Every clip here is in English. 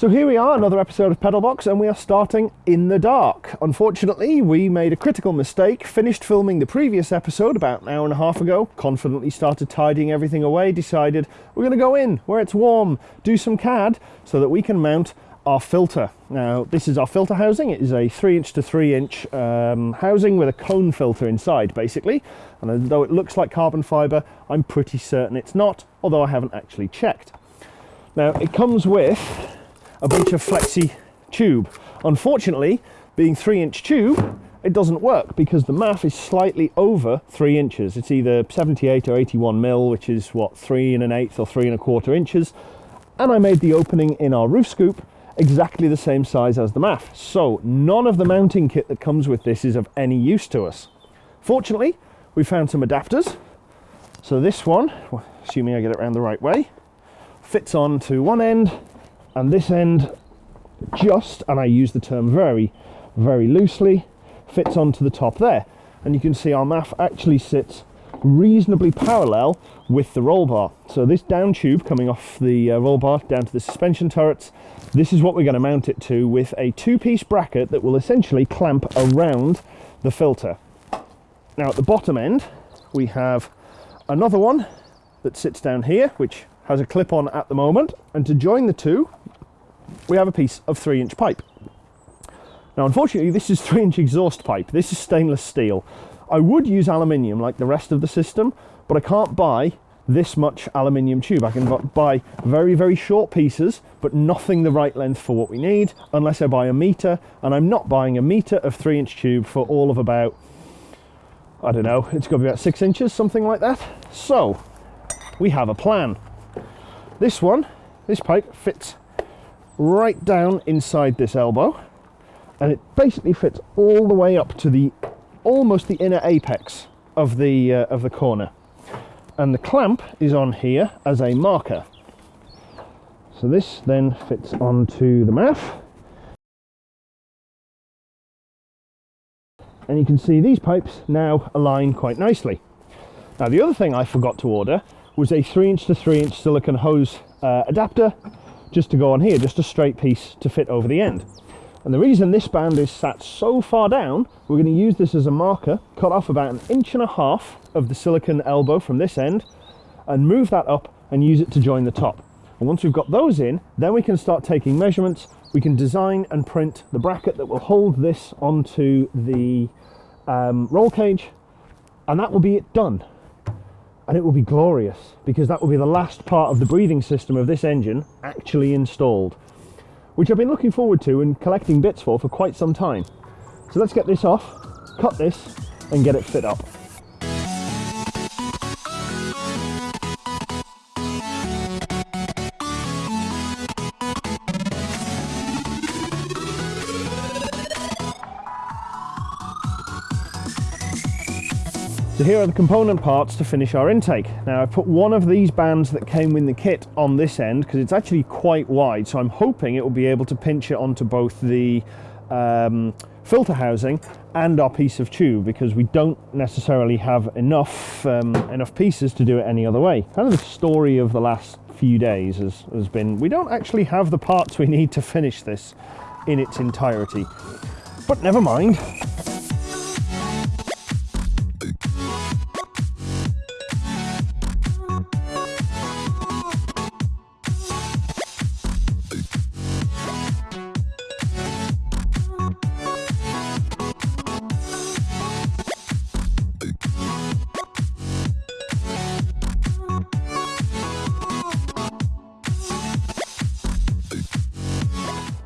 So here we are, another episode of Pedalbox, and we are starting in the dark. Unfortunately, we made a critical mistake, finished filming the previous episode about an hour and a half ago, confidently started tidying everything away, decided we're going to go in where it's warm, do some CAD so that we can mount our filter. Now, this is our filter housing. It is a 3 inch to 3 inch um, housing with a cone filter inside, basically. And though it looks like carbon fibre, I'm pretty certain it's not, although I haven't actually checked. Now, it comes with a bunch of flexi tube. Unfortunately, being three inch tube, it doesn't work because the MAF is slightly over three inches. It's either 78 or 81 mil, which is what, three and an eighth or three and a quarter inches. And I made the opening in our roof scoop exactly the same size as the MAF. So none of the mounting kit that comes with this is of any use to us. Fortunately, we found some adapters. So this one, assuming I get it around the right way, fits on to one end and this end just, and I use the term very, very loosely, fits onto the top there. And you can see our MAF actually sits reasonably parallel with the roll bar. So this down tube coming off the uh, roll bar down to the suspension turrets, this is what we're going to mount it to with a two-piece bracket that will essentially clamp around the filter. Now at the bottom end, we have another one that sits down here, which has a clip on at the moment. And to join the two, we have a piece of three inch pipe. Now, unfortunately, this is three inch exhaust pipe. This is stainless steel. I would use aluminium like the rest of the system, but I can't buy this much aluminium tube. I can buy very, very short pieces, but nothing the right length for what we need, unless I buy a meter, and I'm not buying a meter of three inch tube for all of about, I don't know, it's to be about six inches, something like that. So, we have a plan. This one, this pipe fits right down inside this elbow and it basically fits all the way up to the almost the inner apex of the uh, of the corner. And the clamp is on here as a marker. So this then fits onto the MAF and you can see these pipes now align quite nicely. Now the other thing I forgot to order was a 3 inch to 3 inch silicon hose uh, adapter just to go on here, just a straight piece to fit over the end. And the reason this band is sat so far down, we're going to use this as a marker, cut off about an inch and a half of the silicon elbow from this end, and move that up and use it to join the top. And once we've got those in, then we can start taking measurements. We can design and print the bracket that will hold this onto the um, roll cage, and that will be it done and it will be glorious because that will be the last part of the breathing system of this engine actually installed which I've been looking forward to and collecting bits for for quite some time. So let's get this off cut this and get it fit up So here are the component parts to finish our intake. Now I've put one of these bands that came in the kit on this end because it's actually quite wide so I'm hoping it will be able to pinch it onto both the um, filter housing and our piece of tube because we don't necessarily have enough um, enough pieces to do it any other way. Kind of the story of the last few days has, has been we don't actually have the parts we need to finish this in its entirety. But never mind.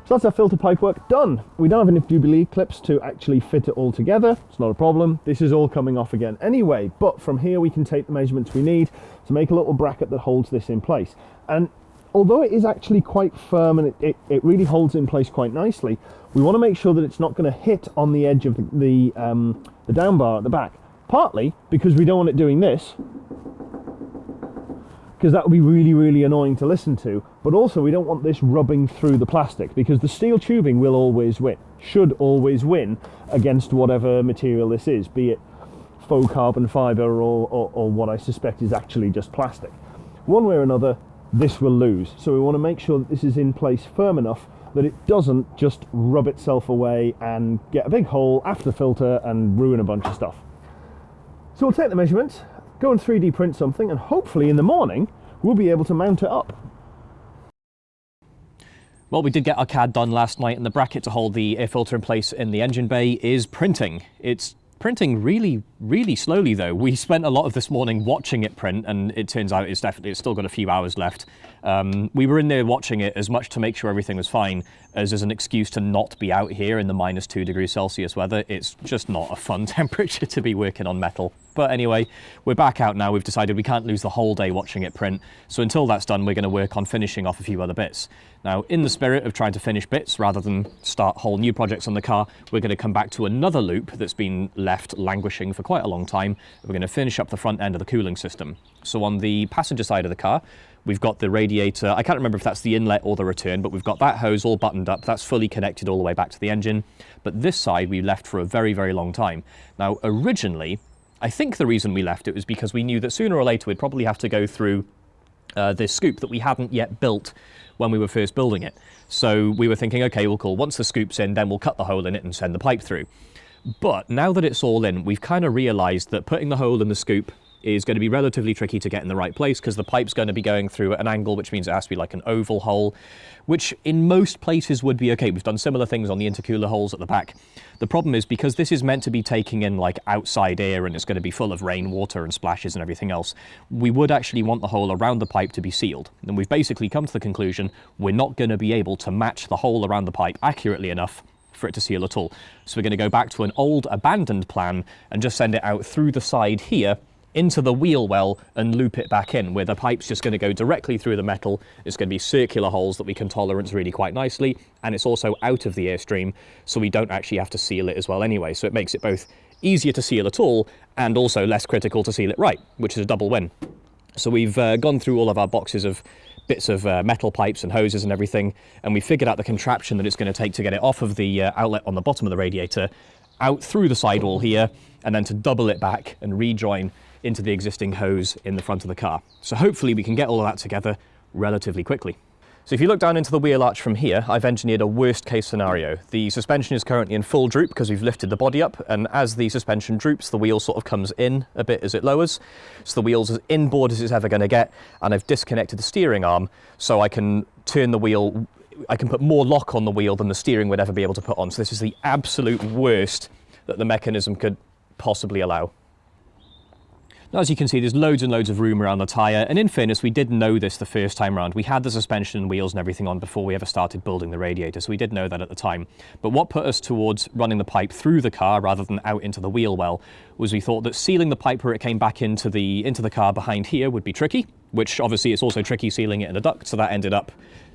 So that's our filter pipe work done. We don't have enough Jubilee clips to actually fit it all together. It's not a problem. This is all coming off again anyway, but from here we can take the measurements we need to make a little bracket that holds this in place. And although it is actually quite firm and it, it, it really holds in place quite nicely, we want to make sure that it's not going to hit on the edge of the, the, um, the down bar at the back. Partly because we don't want it doing this, because that would be really, really annoying to listen to. But also we don't want this rubbing through the plastic because the steel tubing will always win, should always win against whatever material this is, be it faux carbon fibre or, or, or what I suspect is actually just plastic. One way or another, this will lose. So we want to make sure that this is in place firm enough that it doesn't just rub itself away and get a big hole after the filter and ruin a bunch of stuff. So we'll take the measurements, go and 3D print something, and hopefully in the morning we'll be able to mount it up. Well, we did get our CAD done last night, and the bracket to hold the air filter in place in the engine bay is printing. It's printing really, really slowly though. We spent a lot of this morning watching it print and it turns out it's definitely, it's still got a few hours left. Um, we were in there watching it as much to make sure everything was fine as as an excuse to not be out here in the minus two degrees Celsius weather. It's just not a fun temperature to be working on metal. But anyway, we're back out now. We've decided we can't lose the whole day watching it print. So until that's done, we're going to work on finishing off a few other bits. Now, in the spirit of trying to finish bits rather than start whole new projects on the car, we're going to come back to another loop that's been left languishing for quite a long time. We're going to finish up the front end of the cooling system. So on the passenger side of the car, We've got the radiator, I can't remember if that's the inlet or the return, but we've got that hose all buttoned up. That's fully connected all the way back to the engine. But this side we left for a very, very long time. Now, originally, I think the reason we left it was because we knew that sooner or later we'd probably have to go through uh, this scoop that we hadn't yet built when we were first building it. So we were thinking, okay, we'll cool. Once the scoop's in, then we'll cut the hole in it and send the pipe through. But now that it's all in, we've kind of realized that putting the hole in the scoop is going to be relatively tricky to get in the right place because the pipe's going to be going through at an angle, which means it has to be like an oval hole, which in most places would be okay. We've done similar things on the intercooler holes at the back. The problem is because this is meant to be taking in like outside air and it's going to be full of rainwater and splashes and everything else, we would actually want the hole around the pipe to be sealed. And we've basically come to the conclusion we're not going to be able to match the hole around the pipe accurately enough for it to seal at all. So we're going to go back to an old abandoned plan and just send it out through the side here into the wheel well and loop it back in, where the pipe's just going to go directly through the metal. It's going to be circular holes that we can tolerance really quite nicely, and it's also out of the airstream, so we don't actually have to seal it as well anyway. So it makes it both easier to seal at all, and also less critical to seal it right, which is a double win. So we've uh, gone through all of our boxes of bits of uh, metal pipes and hoses and everything, and we figured out the contraption that it's going to take to get it off of the uh, outlet on the bottom of the radiator, out through the sidewall here, and then to double it back and rejoin into the existing hose in the front of the car. So hopefully we can get all of that together relatively quickly. So if you look down into the wheel arch from here, I've engineered a worst case scenario. The suspension is currently in full droop because we've lifted the body up and as the suspension droops, the wheel sort of comes in a bit as it lowers. So the wheel's as inboard as it's ever going to get and I've disconnected the steering arm so I can turn the wheel, I can put more lock on the wheel than the steering would ever be able to put on. So this is the absolute worst that the mechanism could possibly allow. Now, as you can see, there's loads and loads of room around the tyre, and in fairness, we did know this the first time around. We had the suspension and wheels and everything on before we ever started building the radiator, so we did know that at the time. But what put us towards running the pipe through the car rather than out into the wheel well was we thought that sealing the pipe where it came back into the, into the car behind here would be tricky, which obviously it's also tricky sealing it in a duct, so that ended up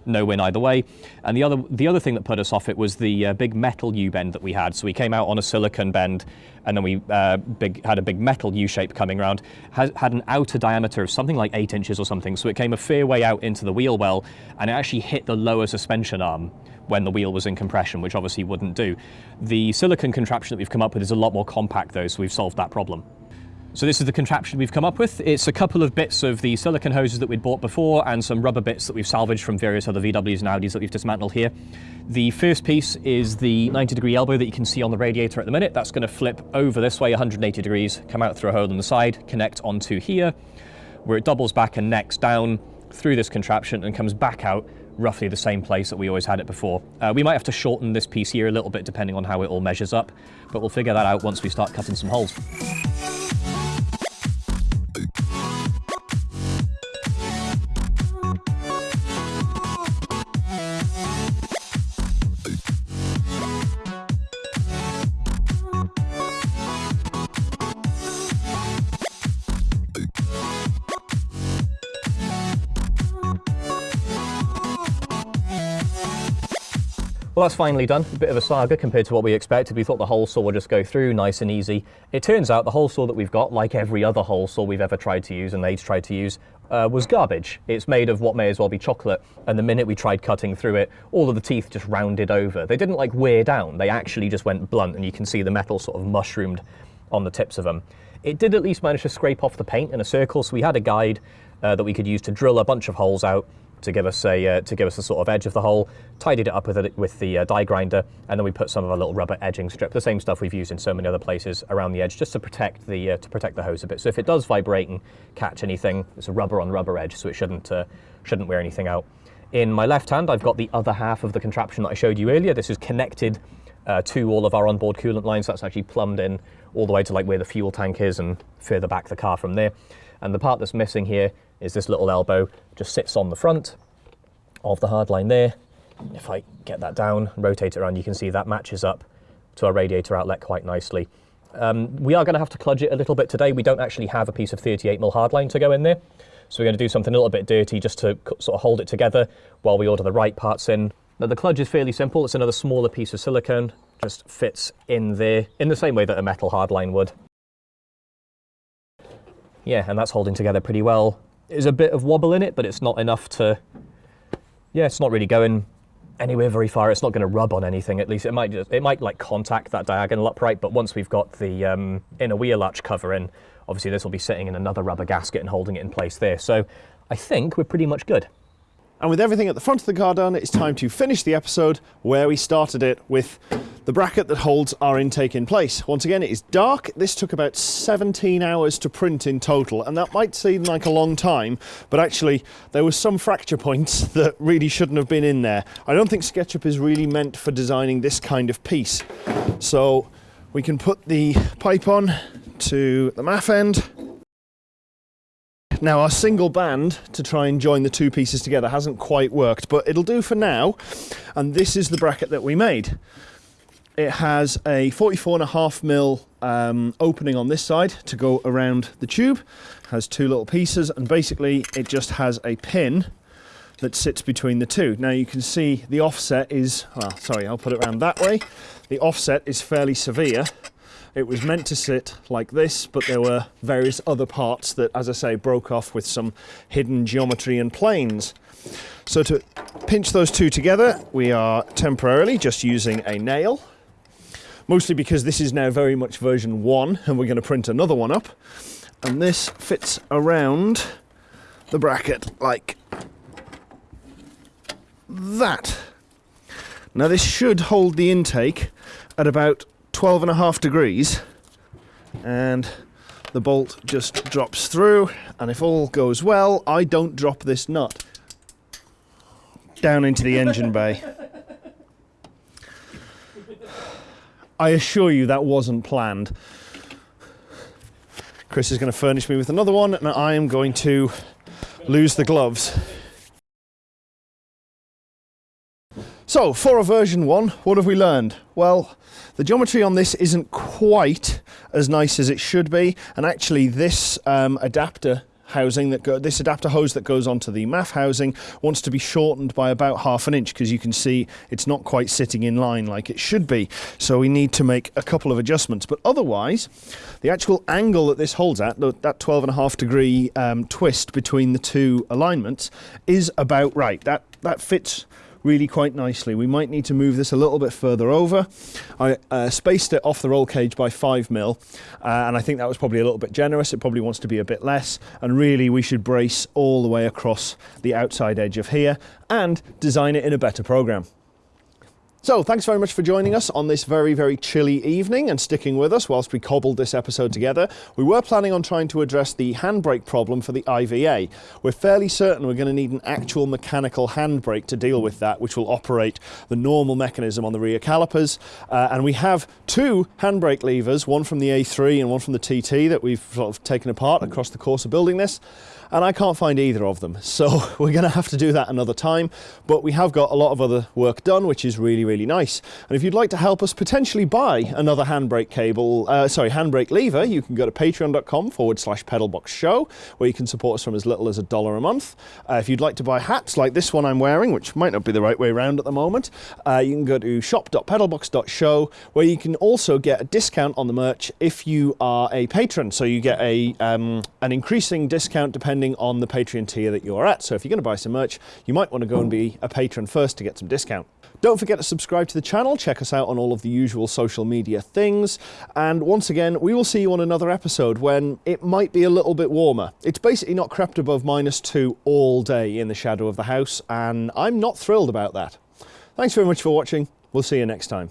no win either way. And the other the other thing that put us off it was the uh, big metal U-bend that we had. So we came out on a silicon bend, and then we uh, big had a big metal U-shape coming around. Had an outer diameter of something like eight inches or something. So it came a fair way out into the wheel well, and it actually hit the lower suspension arm when the wheel was in compression, which obviously wouldn't do. The silicon contraption that we've come up with is a lot more compact though, so we've solved that problem. So this is the contraption we've come up with. It's a couple of bits of the silicon hoses that we'd bought before and some rubber bits that we've salvaged from various other VWs and Audis that we've dismantled here. The first piece is the 90 degree elbow that you can see on the radiator at the minute. That's going to flip over this way 180 degrees, come out through a hole in the side, connect onto here, where it doubles back and necks down through this contraption and comes back out roughly the same place that we always had it before. Uh, we might have to shorten this piece here a little bit depending on how it all measures up, but we'll figure that out once we start cutting some holes. Well, that's finally done. A bit of a saga compared to what we expected. We thought the hole saw would just go through nice and easy. It turns out the hole saw that we've got, like every other hole saw we've ever tried to use and they'd tried to use, uh, was garbage. It's made of what may as well be chocolate, and the minute we tried cutting through it, all of the teeth just rounded over. They didn't like wear down, they actually just went blunt, and you can see the metal sort of mushroomed on the tips of them. It did at least manage to scrape off the paint in a circle, so we had a guide uh, that we could use to drill a bunch of holes out to give us a uh, to give us a sort of edge of the hole. Tidied it up with it with the uh, die grinder, and then we put some of our little rubber edging strip, the same stuff we've used in so many other places around the edge, just to protect the uh, to protect the hose a bit. So if it does vibrate and catch anything, it's a rubber on rubber edge, so it shouldn't uh, shouldn't wear anything out. In my left hand, I've got the other half of the contraption that I showed you earlier. This is connected uh, to all of our onboard coolant lines. That's actually plumbed in all the way to like where the fuel tank is and further back the car from there. And the part that's missing here is this little elbow, just sits on the front of the hard line there. If I get that down, and rotate it around, you can see that matches up to our radiator outlet quite nicely. Um, we are going to have to kludge it a little bit today. We don't actually have a piece of 38mm hardline to go in there. So we're going to do something a little bit dirty just to sort of hold it together while we order the right parts in. Now the kludge is fairly simple. It's another smaller piece of silicone, just fits in there in the same way that a metal hardline would. Yeah, and that's holding together pretty well. There's a bit of wobble in it, but it's not enough to yeah, it's not really going anywhere very far. It's not going to rub on anything. At least it might just, it might like contact that diagonal upright. But once we've got the um, inner wheel arch cover in, obviously this will be sitting in another rubber gasket and holding it in place there. So I think we're pretty much good. And with everything at the front of the car done, it's time to finish the episode where we started it with the bracket that holds our intake in place. Once again, it is dark. This took about 17 hours to print in total, and that might seem like a long time, but actually there were some fracture points that really shouldn't have been in there. I don't think SketchUp is really meant for designing this kind of piece. So we can put the pipe on to the MAF end now our single band to try and join the two pieces together hasn't quite worked, but it'll do for now. And this is the bracket that we made. It has a 44 and a half mil um, opening on this side to go around the tube. It Has two little pieces and basically it just has a pin that sits between the two. Now you can see the offset is, well, sorry, I'll put it around that way. The offset is fairly severe it was meant to sit like this, but there were various other parts that, as I say, broke off with some hidden geometry and planes. So to pinch those two together, we are temporarily just using a nail, mostly because this is now very much version one, and we're going to print another one up. And this fits around the bracket like that. Now this should hold the intake at about 12 and a half degrees and the bolt just drops through and if all goes well I don't drop this nut down into the engine bay. I assure you that wasn't planned. Chris is going to furnish me with another one and I am going to lose the gloves. So, for a version 1, what have we learned? Well, the geometry on this isn't quite as nice as it should be, and actually this um, adapter housing that go, this adapter hose that goes onto the MAF housing wants to be shortened by about half an inch because you can see it's not quite sitting in line like it should be. So we need to make a couple of adjustments. But otherwise, the actual angle that this holds at, that 12 and a half degree um, twist between the two alignments, is about right. That that fits really quite nicely. We might need to move this a little bit further over. I uh, spaced it off the roll cage by 5 mil, uh, and I think that was probably a little bit generous. It probably wants to be a bit less, and really we should brace all the way across the outside edge of here and design it in a better program. So, thanks very much for joining us on this very, very chilly evening and sticking with us whilst we cobbled this episode together. We were planning on trying to address the handbrake problem for the IVA. We're fairly certain we're going to need an actual mechanical handbrake to deal with that, which will operate the normal mechanism on the rear calipers. Uh, and we have two handbrake levers, one from the A3 and one from the TT that we've sort of taken apart across the course of building this and I can't find either of them. So we're going to have to do that another time, but we have got a lot of other work done, which is really, really nice. And if you'd like to help us potentially buy another handbrake cable, uh, sorry, handbrake lever, you can go to patreon.com forward slash pedalbox show, where you can support us from as little as a dollar a month. Uh, if you'd like to buy hats like this one I'm wearing, which might not be the right way around at the moment, uh, you can go to shop.pedalbox.show, where you can also get a discount on the merch if you are a patron. So you get a um, an increasing discount depending depending on the Patreon tier that you're at. So if you're going to buy some merch, you might want to go and be a patron first to get some discount. Don't forget to subscribe subscribe to the channel, check us out on all of the usual social media things, and once again, we will see you on another episode when it might be a little bit warmer. It's basically not crept above minus two all day in the shadow of the house, and I'm not thrilled about that. Thanks very much for watching. We'll see you next time.